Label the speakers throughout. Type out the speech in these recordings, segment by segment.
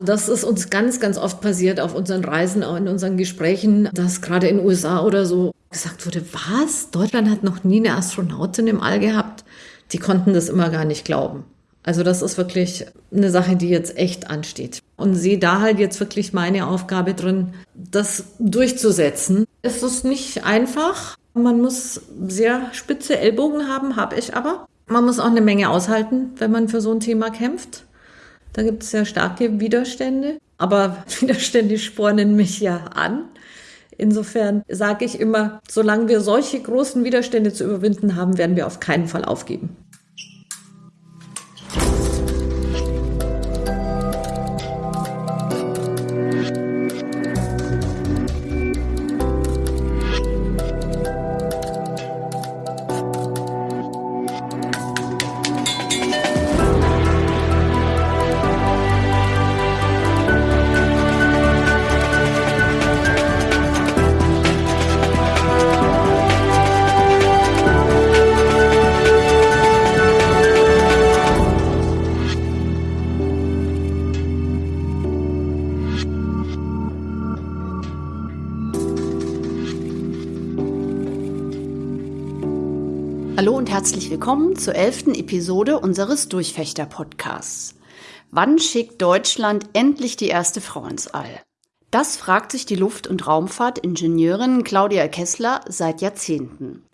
Speaker 1: Das ist uns ganz, ganz oft passiert auf unseren Reisen, auch in unseren Gesprächen, dass gerade in den USA oder so gesagt wurde, was? Deutschland hat noch nie eine Astronautin im All gehabt. Die konnten das immer gar nicht glauben. Also das ist wirklich eine Sache, die jetzt echt ansteht. Und sehe da halt jetzt wirklich meine Aufgabe drin, das durchzusetzen. Es ist nicht einfach. Man muss sehr spitze Ellbogen haben, habe ich aber. Man muss auch eine Menge aushalten, wenn man für so ein Thema kämpft. Da gibt es sehr starke Widerstände. Aber Widerstände spornen mich ja an. Insofern sage ich immer, solange wir solche großen Widerstände zu überwinden haben, werden wir auf keinen Fall aufgeben.
Speaker 2: Herzlich willkommen zur elften Episode unseres Durchfechter-Podcasts. Wann schickt Deutschland endlich die erste Frau ins All? Das fragt sich die Luft- und Raumfahrtingenieurin Claudia Kessler seit Jahrzehnten.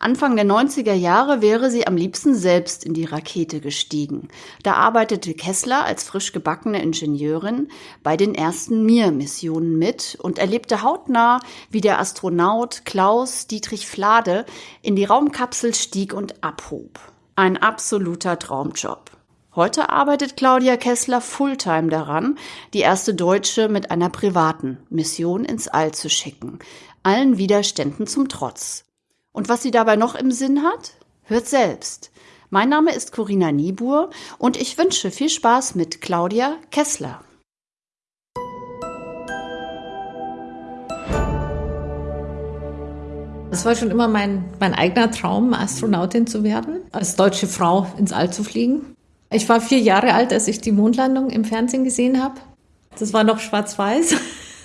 Speaker 2: Anfang der 90er Jahre wäre sie am liebsten selbst in die Rakete gestiegen. Da arbeitete Kessler als frisch gebackene Ingenieurin bei den ersten Mir-Missionen mit und erlebte hautnah, wie der Astronaut Klaus Dietrich Flade in die Raumkapsel stieg und abhob. Ein absoluter Traumjob. Heute arbeitet Claudia Kessler Fulltime daran, die erste Deutsche mit einer privaten Mission ins All zu schicken. Allen Widerständen zum Trotz. Und was sie dabei noch im Sinn hat? Hört selbst. Mein Name ist Corinna Niebuhr und ich wünsche viel Spaß mit Claudia Kessler.
Speaker 1: Es war schon immer mein, mein eigener Traum, Astronautin zu werden, als deutsche Frau ins All zu fliegen. Ich war vier Jahre alt, als ich die Mondlandung im Fernsehen gesehen habe. Das war noch schwarz-weiß.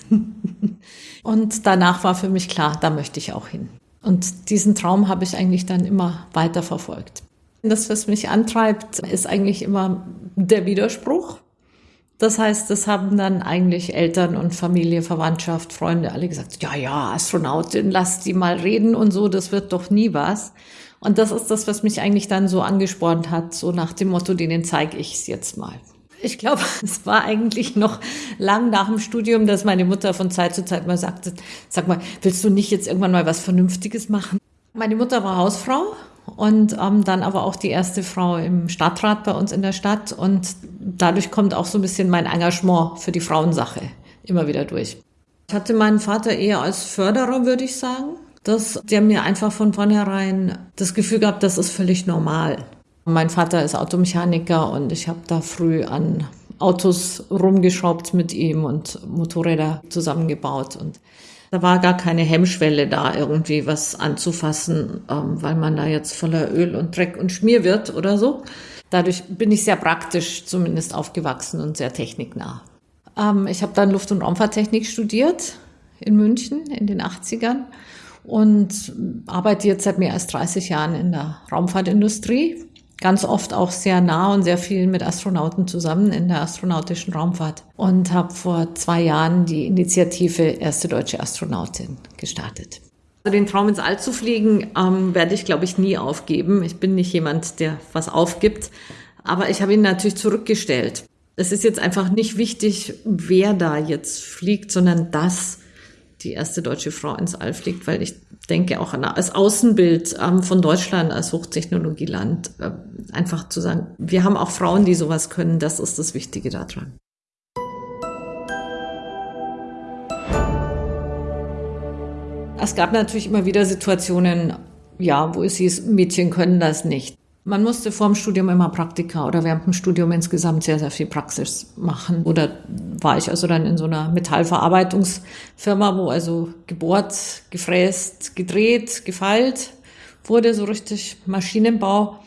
Speaker 1: Und danach war für mich klar, da möchte ich auch hin. Und diesen Traum habe ich eigentlich dann immer weiter verfolgt. Das, was mich antreibt, ist eigentlich immer der Widerspruch. Das heißt, das haben dann eigentlich Eltern und Familie, Verwandtschaft, Freunde alle gesagt, ja, ja, Astronautin, lass die mal reden und so, das wird doch nie was. Und das ist das, was mich eigentlich dann so angespornt hat, so nach dem Motto, denen zeige ich es jetzt mal. Ich glaube, es war eigentlich noch lang nach dem Studium, dass meine Mutter von Zeit zu Zeit mal sagte, sag mal, willst du nicht jetzt irgendwann mal was Vernünftiges machen? Meine Mutter war Hausfrau und ähm, dann aber auch die erste Frau im Stadtrat bei uns in der Stadt und dadurch kommt auch so ein bisschen mein Engagement für die Frauensache immer wieder durch. Ich hatte meinen Vater eher als Förderer, würde ich sagen, dass der mir einfach von vornherein das Gefühl gab, das ist völlig normal. Mein Vater ist Automechaniker und ich habe da früh an Autos rumgeschraubt mit ihm und Motorräder zusammengebaut und da war gar keine Hemmschwelle da, irgendwie was anzufassen, ähm, weil man da jetzt voller Öl und Dreck und Schmier wird oder so. Dadurch bin ich sehr praktisch zumindest aufgewachsen und sehr techniknah. Ähm, ich habe dann Luft- und Raumfahrttechnik studiert in München in den 80ern und arbeite jetzt seit mehr als 30 Jahren in der Raumfahrtindustrie ganz oft auch sehr nah und sehr viel mit Astronauten zusammen in der astronautischen Raumfahrt und habe vor zwei Jahren die Initiative Erste Deutsche Astronautin gestartet. Also den Traum ins All zu fliegen, ähm, werde ich, glaube ich, nie aufgeben. Ich bin nicht jemand, der was aufgibt, aber ich habe ihn natürlich zurückgestellt. Es ist jetzt einfach nicht wichtig, wer da jetzt fliegt, sondern dass die erste deutsche Frau ins All fliegt, weil ich denke auch an, als Außenbild ähm, von Deutschland als Hochtechnologieland äh, einfach zu sagen, wir haben auch Frauen, die sowas können, das ist das Wichtige daran. Es gab natürlich immer wieder Situationen, ja, wo es hieß, Mädchen können das nicht. Man musste vor dem Studium immer Praktika oder während dem Studium insgesamt sehr, sehr viel Praxis machen. Oder war ich also dann in so einer Metallverarbeitungsfirma, wo also gebohrt, gefräst, gedreht, gefeilt wurde, so richtig Maschinenbau.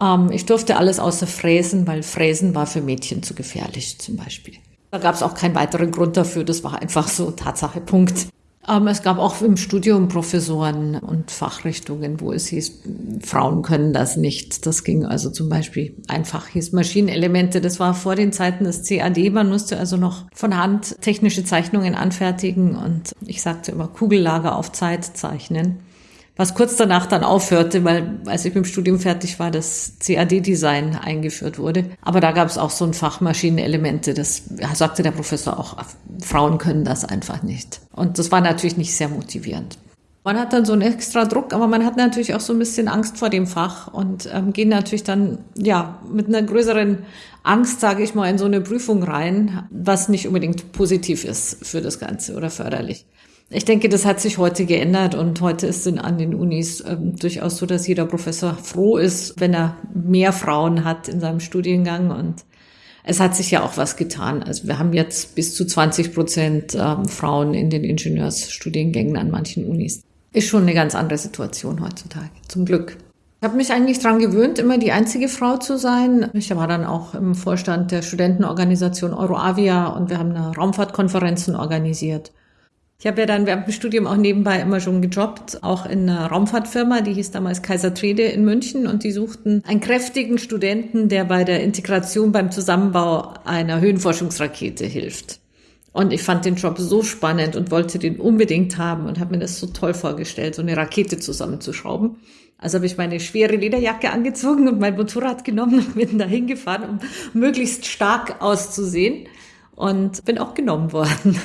Speaker 1: Ähm, ich durfte alles außer Fräsen, weil Fräsen war für Mädchen zu gefährlich zum Beispiel. Da gab es auch keinen weiteren Grund dafür. Das war einfach so Tatsache, Punkt. Aber es gab auch im Studium Professoren und Fachrichtungen, wo es hieß, Frauen können das nicht. Das ging also zum Beispiel einfach hieß Maschinenelemente. Das war vor den Zeiten des CAD. Man musste also noch von Hand technische Zeichnungen anfertigen und ich sagte immer Kugellager auf Zeit zeichnen was kurz danach dann aufhörte, weil als ich mit dem Studium fertig war, das CAD-Design eingeführt wurde. Aber da gab es auch so ein Fach Maschinenelemente. Das sagte der Professor auch, Frauen können das einfach nicht. Und das war natürlich nicht sehr motivierend. Man hat dann so einen extra Druck, aber man hat natürlich auch so ein bisschen Angst vor dem Fach und ähm, gehen natürlich dann ja mit einer größeren Angst, sage ich mal, in so eine Prüfung rein, was nicht unbedingt positiv ist für das Ganze oder förderlich. Ich denke, das hat sich heute geändert und heute ist es an den Unis ähm, durchaus so, dass jeder Professor froh ist, wenn er mehr Frauen hat in seinem Studiengang und es hat sich ja auch was getan. Also wir haben jetzt bis zu 20 Prozent ähm, Frauen in den Ingenieursstudiengängen an manchen Unis. Ist schon eine ganz andere Situation heutzutage, zum Glück. Ich habe mich eigentlich daran gewöhnt, immer die einzige Frau zu sein. Ich war dann auch im Vorstand der Studentenorganisation Euroavia und wir haben eine Raumfahrtkonferenzen organisiert. Ich habe ja dann während dem Studium auch nebenbei immer schon gejobbt, auch in einer Raumfahrtfirma, die hieß damals Kaiser Trede in München und die suchten einen kräftigen Studenten, der bei der Integration beim Zusammenbau einer Höhenforschungsrakete hilft. Und ich fand den Job so spannend und wollte den unbedingt haben und habe mir das so toll vorgestellt, so eine Rakete zusammenzuschrauben. Also habe ich meine schwere Lederjacke angezogen und mein Motorrad genommen und bin dahin gefahren, um möglichst stark auszusehen und bin auch genommen worden.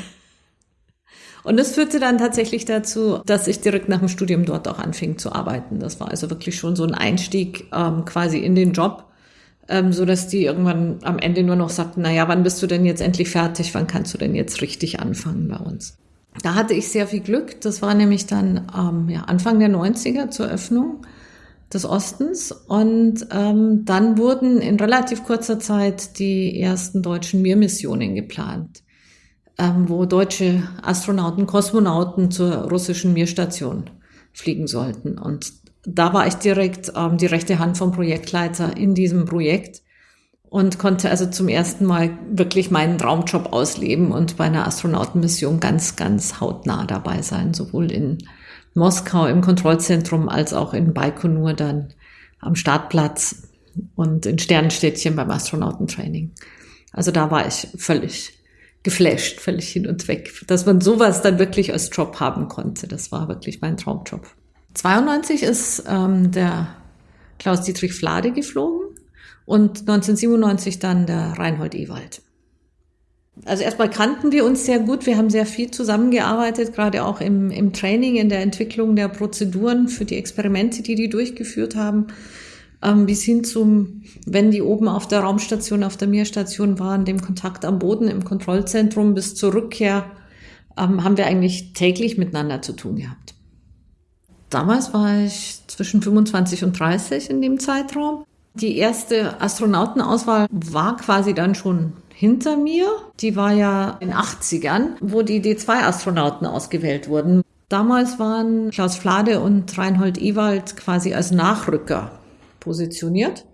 Speaker 1: Und das führte dann tatsächlich dazu, dass ich direkt nach dem Studium dort auch anfing zu arbeiten. Das war also wirklich schon so ein Einstieg ähm, quasi in den Job, ähm, so dass die irgendwann am Ende nur noch sagten, na ja, wann bist du denn jetzt endlich fertig? Wann kannst du denn jetzt richtig anfangen bei uns? Da hatte ich sehr viel Glück. Das war nämlich dann ähm, ja, Anfang der 90er zur Öffnung des Ostens. Und ähm, dann wurden in relativ kurzer Zeit die ersten deutschen Mir-Missionen geplant wo deutsche Astronauten, Kosmonauten zur russischen Mirstation fliegen sollten. Und da war ich direkt ähm, die rechte Hand vom Projektleiter in diesem Projekt und konnte also zum ersten Mal wirklich meinen Traumjob ausleben und bei einer Astronautenmission ganz, ganz hautnah dabei sein, sowohl in Moskau im Kontrollzentrum als auch in Baikonur dann am Startplatz und in Sternenstädtchen beim Astronautentraining. Also da war ich völlig geflasht, völlig hin und weg, dass man sowas dann wirklich als Job haben konnte. Das war wirklich mein Traumjob. 92 ist ähm, der Klaus-Dietrich Flade geflogen und 1997 dann der Reinhold Ewald. Also erstmal kannten wir uns sehr gut. Wir haben sehr viel zusammengearbeitet, gerade auch im, im Training, in der Entwicklung der Prozeduren für die Experimente, die die durchgeführt haben ähm, bis hin zum, wenn die oben auf der Raumstation, auf der Mir-Station waren, dem Kontakt am Boden im Kontrollzentrum bis zur Rückkehr, ähm, haben wir eigentlich täglich miteinander zu tun gehabt. Damals war ich zwischen 25 und 30 in dem Zeitraum. Die erste Astronautenauswahl war quasi dann schon hinter mir. Die war ja in 80ern, wo die D2-Astronauten ausgewählt wurden. Damals waren Klaus Flade und Reinhold Ewald quasi als Nachrücker positioniert.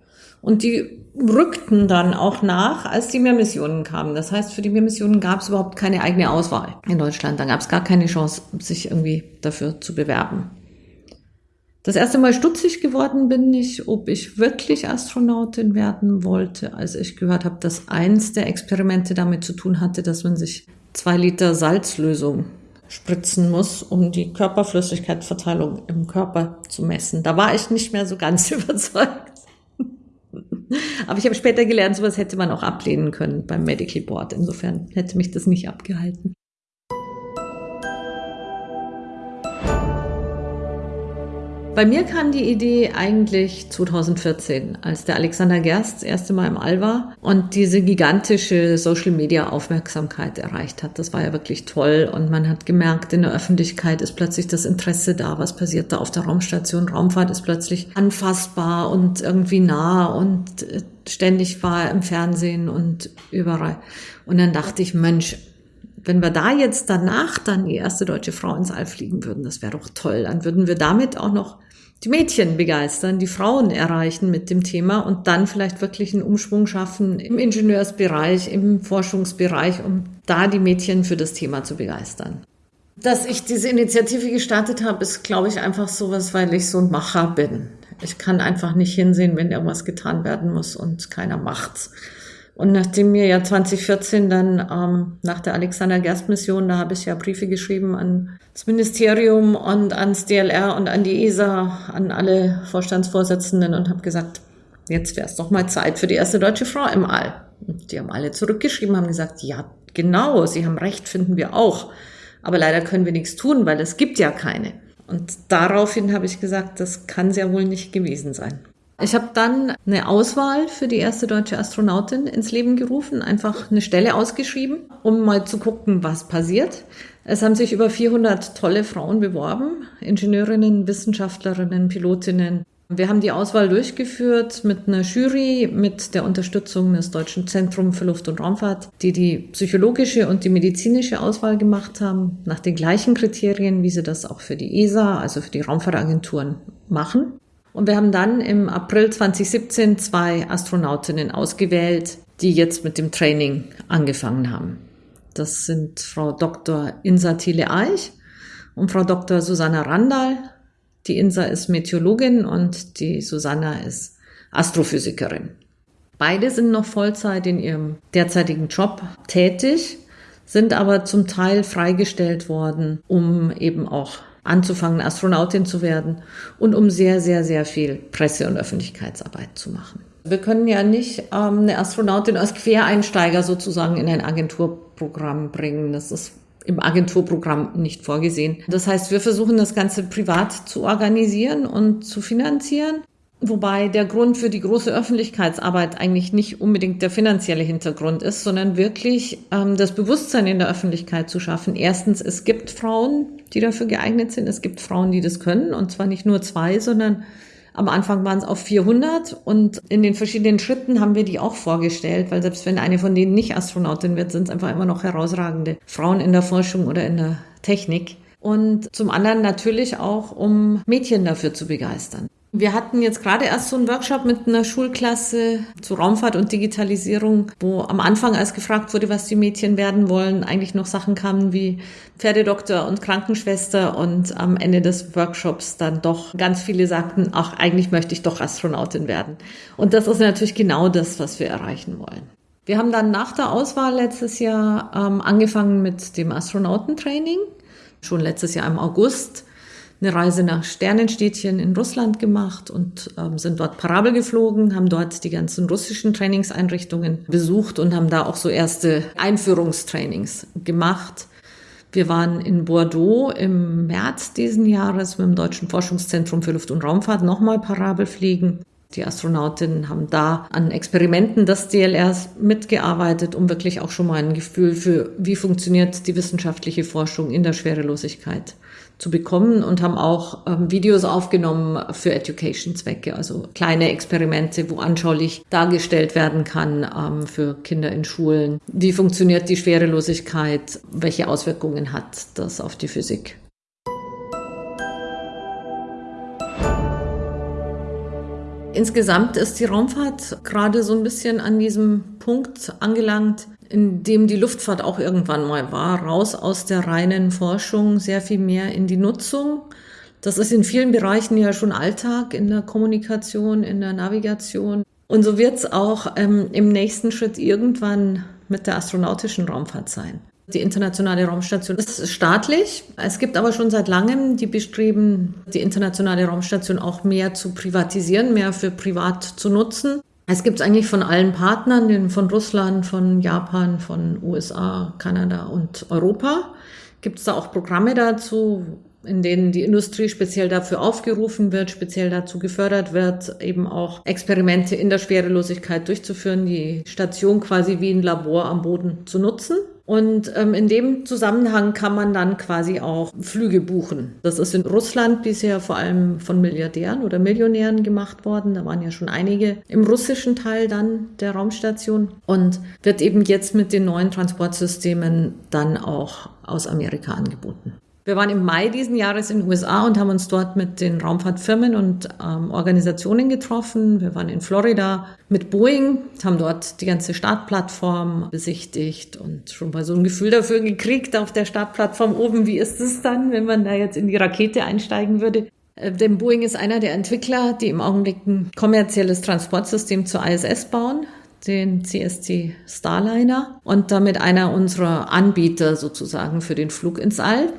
Speaker 1: Und die rückten dann auch nach, als die Mehrmissionen kamen. Das heißt, für die Mehrmissionen gab es überhaupt keine eigene Auswahl in Deutschland. Da gab es gar keine Chance, sich irgendwie dafür zu bewerben. Das erste Mal stutzig geworden bin ich, ob ich wirklich Astronautin werden wollte, als ich gehört habe, dass eins der Experimente damit zu tun hatte, dass man sich zwei Liter Salzlösung spritzen muss, um die Körperflüssigkeitsverteilung im Körper zu messen. Da war ich nicht mehr so ganz überzeugt. Aber ich habe später gelernt, sowas hätte man auch ablehnen können beim Medical Board. Insofern hätte mich das nicht abgehalten. Bei mir kam die Idee eigentlich 2014, als der Alexander Gerst das erste Mal im All war und diese gigantische Social-Media-Aufmerksamkeit erreicht hat. Das war ja wirklich toll und man hat gemerkt, in der Öffentlichkeit ist plötzlich das Interesse da, was passiert da auf der Raumstation. Raumfahrt ist plötzlich anfassbar und irgendwie nah und äh, ständig war im Fernsehen und überall. Und dann dachte ich, Mensch, wenn wir da jetzt danach dann die erste deutsche Frau ins All fliegen würden, das wäre doch toll. Dann würden wir damit auch noch die Mädchen begeistern, die Frauen erreichen mit dem Thema und dann vielleicht wirklich einen Umschwung schaffen im Ingenieursbereich, im Forschungsbereich, um da die Mädchen für das Thema zu begeistern. Dass ich diese Initiative gestartet habe, ist, glaube ich, einfach sowas, weil ich so ein Macher bin. Ich kann einfach nicht hinsehen, wenn irgendwas getan werden muss und keiner macht's. Und nachdem mir ja 2014 dann ähm, nach der Alexander Gerst Mission, da habe ich ja Briefe geschrieben an das Ministerium und ans DLR und an die ESA, an alle Vorstandsvorsitzenden und habe gesagt, jetzt wäre es doch mal Zeit für die erste deutsche Frau im All. Und die haben alle zurückgeschrieben, haben gesagt, ja, genau, Sie haben recht, finden wir auch. Aber leider können wir nichts tun, weil es gibt ja keine. Und daraufhin habe ich gesagt, das kann sehr wohl nicht gewesen sein. Ich habe dann eine Auswahl für die erste deutsche Astronautin ins Leben gerufen, einfach eine Stelle ausgeschrieben, um mal zu gucken, was passiert. Es haben sich über 400 tolle Frauen beworben, Ingenieurinnen, Wissenschaftlerinnen, Pilotinnen. Wir haben die Auswahl durchgeführt mit einer Jury, mit der Unterstützung des Deutschen Zentrums für Luft- und Raumfahrt, die die psychologische und die medizinische Auswahl gemacht haben, nach den gleichen Kriterien, wie sie das auch für die ESA, also für die Raumfahrtagenturen machen. Und wir haben dann im April 2017 zwei Astronautinnen ausgewählt, die jetzt mit dem Training angefangen haben. Das sind Frau Dr. Insa Thiele-Eich und Frau Dr. Susanna Randall. Die Insa ist Meteorologin und die Susanna ist Astrophysikerin. Beide sind noch Vollzeit in ihrem derzeitigen Job tätig, sind aber zum Teil freigestellt worden, um eben auch anzufangen, Astronautin zu werden und um sehr, sehr, sehr viel Presse- und Öffentlichkeitsarbeit zu machen. Wir können ja nicht ähm, eine Astronautin als Quereinsteiger sozusagen in ein Agenturprogramm bringen. Das ist im Agenturprogramm nicht vorgesehen. Das heißt, wir versuchen das Ganze privat zu organisieren und zu finanzieren. Wobei der Grund für die große Öffentlichkeitsarbeit eigentlich nicht unbedingt der finanzielle Hintergrund ist, sondern wirklich ähm, das Bewusstsein in der Öffentlichkeit zu schaffen. Erstens, es gibt Frauen, die dafür geeignet sind. Es gibt Frauen, die das können. Und zwar nicht nur zwei, sondern am Anfang waren es auf 400 und in den verschiedenen Schritten haben wir die auch vorgestellt, weil selbst wenn eine von denen nicht Astronautin wird, sind es einfach immer noch herausragende Frauen in der Forschung oder in der Technik. Und zum anderen natürlich auch, um Mädchen dafür zu begeistern. Wir hatten jetzt gerade erst so einen Workshop mit einer Schulklasse zu Raumfahrt und Digitalisierung, wo am Anfang, als gefragt wurde, was die Mädchen werden wollen, eigentlich noch Sachen kamen wie Pferdedoktor und Krankenschwester und am Ende des Workshops dann doch ganz viele sagten, ach, eigentlich möchte ich doch Astronautin werden. Und das ist natürlich genau das, was wir erreichen wollen. Wir haben dann nach der Auswahl letztes Jahr ähm, angefangen mit dem Astronautentraining, schon letztes Jahr im August eine Reise nach Sternenstädtchen in Russland gemacht und ähm, sind dort Parabel geflogen, haben dort die ganzen russischen Trainingseinrichtungen besucht und haben da auch so erste Einführungstrainings gemacht. Wir waren in Bordeaux im März diesen Jahres mit dem Deutschen Forschungszentrum für Luft- und Raumfahrt nochmal Parabel fliegen. Die Astronautinnen haben da an Experimenten des DLRs mitgearbeitet, um wirklich auch schon mal ein Gefühl für, wie funktioniert die wissenschaftliche Forschung in der Schwerelosigkeit zu bekommen und haben auch ähm, Videos aufgenommen für Education-Zwecke, also kleine Experimente, wo anschaulich dargestellt werden kann ähm, für Kinder in Schulen. Wie funktioniert die Schwerelosigkeit? Welche Auswirkungen hat das auf die Physik? Insgesamt ist die Raumfahrt gerade so ein bisschen an diesem Punkt angelangt, in dem die Luftfahrt auch irgendwann mal war, raus aus der reinen Forschung, sehr viel mehr in die Nutzung. Das ist in vielen Bereichen ja schon Alltag, in der Kommunikation, in der Navigation. Und so wird es auch ähm, im nächsten Schritt irgendwann mit der astronautischen Raumfahrt sein. Die internationale Raumstation ist staatlich. Es gibt aber schon seit langem die Bestreben, die internationale Raumstation auch mehr zu privatisieren, mehr für privat zu nutzen. Es gibt eigentlich von allen Partnern, von Russland, von Japan, von USA, Kanada und Europa, gibt es da auch Programme dazu, in denen die Industrie speziell dafür aufgerufen wird, speziell dazu gefördert wird, eben auch Experimente in der Schwerelosigkeit durchzuführen, die Station quasi wie ein Labor am Boden zu nutzen. Und ähm, in dem Zusammenhang kann man dann quasi auch Flüge buchen. Das ist in Russland bisher vor allem von Milliardären oder Millionären gemacht worden. Da waren ja schon einige im russischen Teil dann der Raumstation und wird eben jetzt mit den neuen Transportsystemen dann auch aus Amerika angeboten. Wir waren im Mai diesen Jahres in den USA und haben uns dort mit den Raumfahrtfirmen und ähm, Organisationen getroffen. Wir waren in Florida mit Boeing, haben dort die ganze Startplattform besichtigt und schon mal so ein Gefühl dafür gekriegt auf der Startplattform oben, wie ist es dann, wenn man da jetzt in die Rakete einsteigen würde. Äh, denn Boeing ist einer der Entwickler, die im Augenblick ein kommerzielles Transportsystem zur ISS bauen den CST Starliner und damit einer unserer Anbieter sozusagen für den Flug ins All.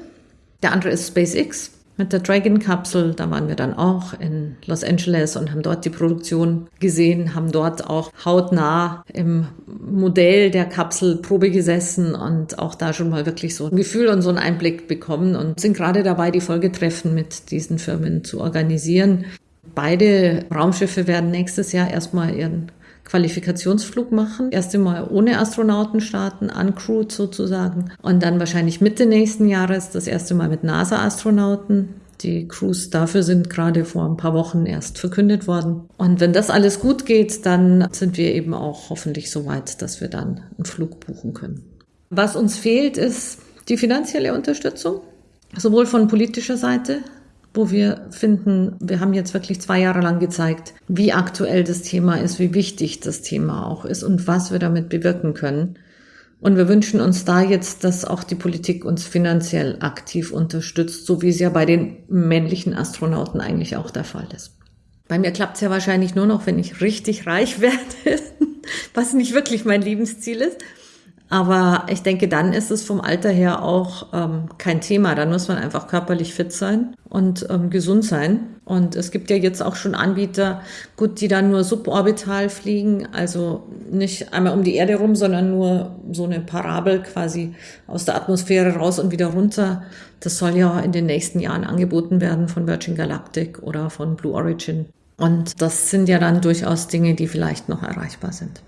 Speaker 1: Der andere ist SpaceX mit der Dragon-Kapsel. Da waren wir dann auch in Los Angeles und haben dort die Produktion gesehen, haben dort auch hautnah im Modell der Kapsel Probe gesessen und auch da schon mal wirklich so ein Gefühl und so einen Einblick bekommen und sind gerade dabei, die Folgetreffen mit diesen Firmen zu organisieren. Beide Raumschiffe werden nächstes Jahr erstmal ihren Qualifikationsflug machen. Erst einmal ohne Astronauten starten, uncrewed sozusagen. Und dann wahrscheinlich Mitte nächsten Jahres das erste Mal mit NASA-Astronauten. Die Crews dafür sind gerade vor ein paar Wochen erst verkündet worden. Und wenn das alles gut geht, dann sind wir eben auch hoffentlich so weit, dass wir dann einen Flug buchen können. Was uns fehlt, ist die finanzielle Unterstützung, sowohl von politischer Seite wo wir finden, wir haben jetzt wirklich zwei Jahre lang gezeigt, wie aktuell das Thema ist, wie wichtig das Thema auch ist und was wir damit bewirken können. Und wir wünschen uns da jetzt, dass auch die Politik uns finanziell aktiv unterstützt, so wie es ja bei den männlichen Astronauten eigentlich auch der Fall ist. Bei mir klappt es ja wahrscheinlich nur noch, wenn ich richtig reich werde, was nicht wirklich mein Lebensziel ist. Aber ich denke, dann ist es vom Alter her auch ähm, kein Thema. Dann muss man einfach körperlich fit sein und ähm, gesund sein. Und es gibt ja jetzt auch schon Anbieter, gut, die dann nur suborbital fliegen, also nicht einmal um die Erde rum, sondern nur so eine Parabel quasi aus der Atmosphäre raus und wieder runter. Das soll ja in den nächsten Jahren angeboten werden von Virgin Galactic oder von Blue Origin. Und das sind ja dann durchaus Dinge, die vielleicht noch erreichbar sind.